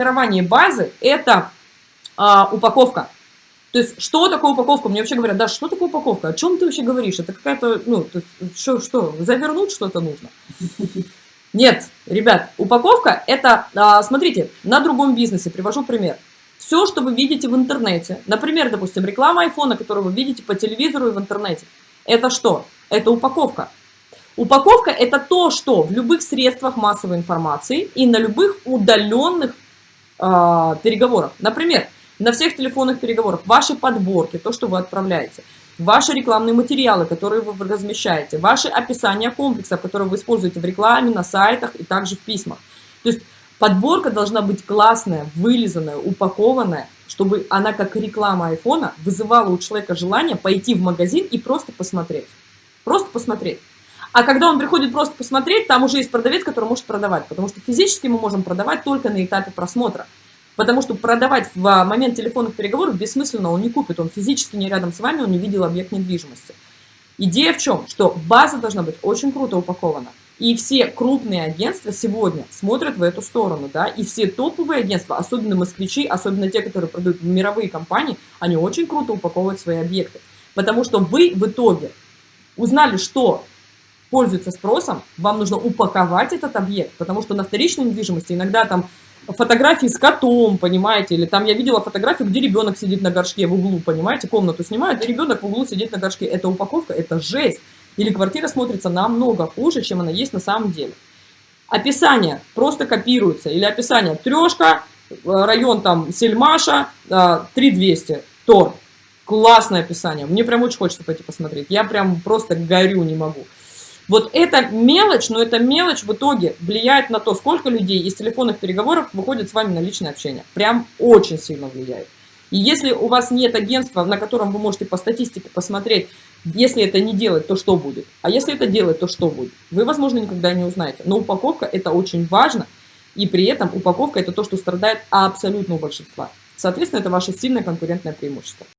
формирование базы – это а, упаковка. То есть, что такое упаковка? Мне вообще говорят, да, что такое упаковка? О чем ты вообще говоришь? Это какая-то, ну, то есть, что, что, завернуть что-то нужно? Нет, ребят, упаковка – это, а, смотрите, на другом бизнесе, привожу пример. Все, что вы видите в интернете, например, допустим, реклама айфона, которую вы видите по телевизору и в интернете, это что? Это упаковка. Упаковка – это то, что в любых средствах массовой информации и на любых удаленных э, переговорах. Например, на всех телефонных переговорах, ваши подборки, то, что вы отправляете, ваши рекламные материалы, которые вы размещаете, ваши описания комплексов, которые вы используете в рекламе, на сайтах и также в письмах. То есть подборка должна быть классная, вылизанная, упакованная, чтобы она, как реклама айфона, вызывала у человека желание пойти в магазин и просто посмотреть. Просто посмотреть. А когда он приходит просто посмотреть, там уже есть продавец, который может продавать, потому что физически мы можем продавать только на этапе просмотра. Потому что продавать в момент телефонных переговоров бессмысленно, он не купит, он физически не рядом с вами, он не видел объект недвижимости. Идея в чем? Что база должна быть очень круто упакована. И все крупные агентства сегодня смотрят в эту сторону, да, и все топовые агентства, особенно москвичи, особенно те, которые продают мировые компании, они очень круто упаковывают свои объекты. Потому что вы в итоге узнали, что пользуется спросом, вам нужно упаковать этот объект, потому что на вторичной недвижимости иногда там фотографии с котом, понимаете, или там я видела фотографию, где ребенок сидит на горшке в углу, понимаете, комнату снимают, и ребенок в углу сидит на горшке. Это упаковка, это жесть. Или квартира смотрится намного хуже, чем она есть на самом деле. Описание просто копируется, или описание трешка, э, район там Сельмаша, 3200, э, торт. Классное описание, мне прям очень хочется пойти посмотреть, я прям просто горю, не могу. Вот эта мелочь, но эта мелочь в итоге влияет на то, сколько людей из телефонных переговоров выходит с вами на личное общение. Прям очень сильно влияет. И если у вас нет агентства, на котором вы можете по статистике посмотреть, если это не делать, то что будет? А если это делать, то что будет? Вы, возможно, никогда не узнаете. Но упаковка – это очень важно. И при этом упаковка – это то, что страдает абсолютно у большинства. Соответственно, это ваше сильное конкурентное преимущество.